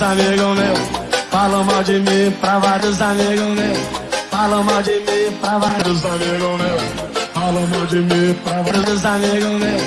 vários amigos meus. Falam mal de mim pra vários amigos meus. Falam mal de mim pra vários amigos meus. Falam mal de mim pra vários amigos meus.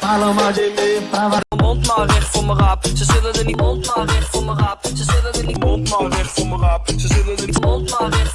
Falam mal de mim pra vários Mond maar weg voor mijn rap. Ze zullen er niet mond maar weg voor mijn rap. Ze zullen er niet mond maar weg voor mijn rap. Ze zullen er niet mond maar weg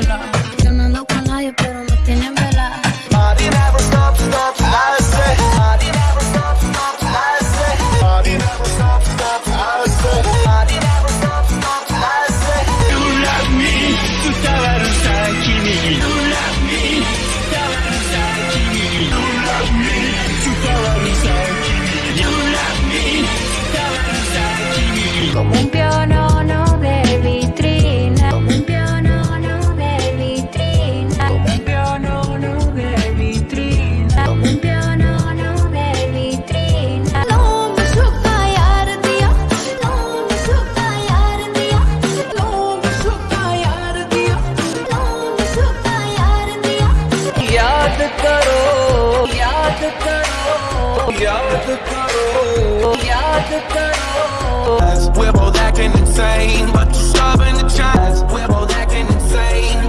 Como un piano करो याद करो We're both acting insane, but you're stubborn to change. We're both acting insane,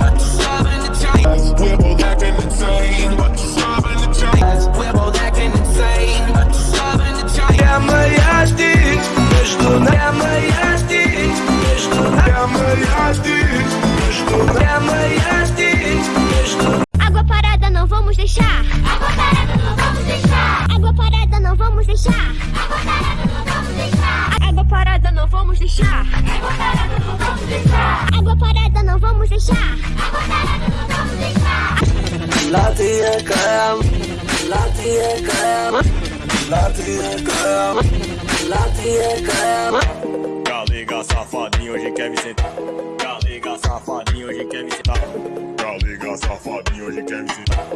Água parada não vamos deixar. Água parada não vamos deixar. Latia cam, latia cam, latia cam, latia cam. Galega safadinho hoje quer me sentar. Galega safadinho hoje quer me sentar. Galega safadinho hoje quer me sentar.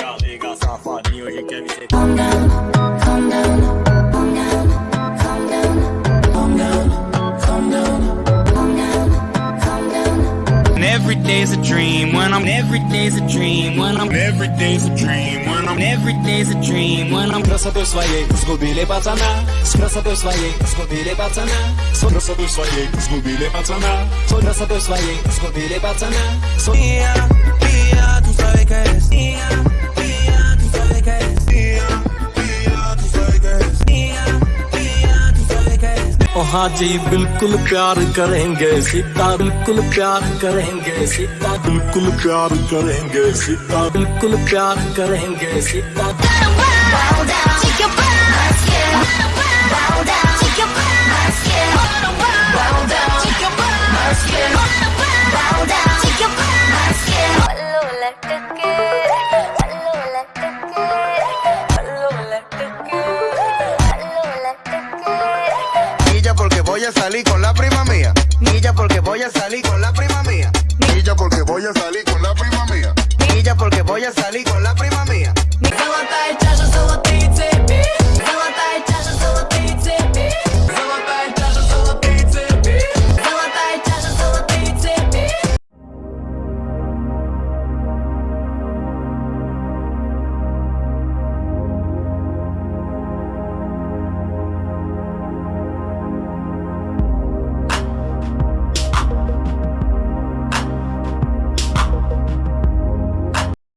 Galega safadinho hoje quer me sentar. day's a dream when I'm every day's a dream when I'm every day's a dream when I'm every day's a dream when I'm Красотой своей сгубили пацана С красотой своей сгубили пацана С красотой своей сгубили пацана С красотой своей сгубили пацана С- Mía, mía, tú sabes que es mía, mía, हाँ जी बिल्कुल प्यार करेंगे सीता बिल्कुल प्यार करेंगे सीता बिल्कुल प्यार करेंगे सीता बिल्कुल प्यार करेंगे Sita salir con la prima mía. Nilla porque voy a salir con la prima mía. Nilla porque voy a salir con la prima mía. Nilla porque voy a salir con la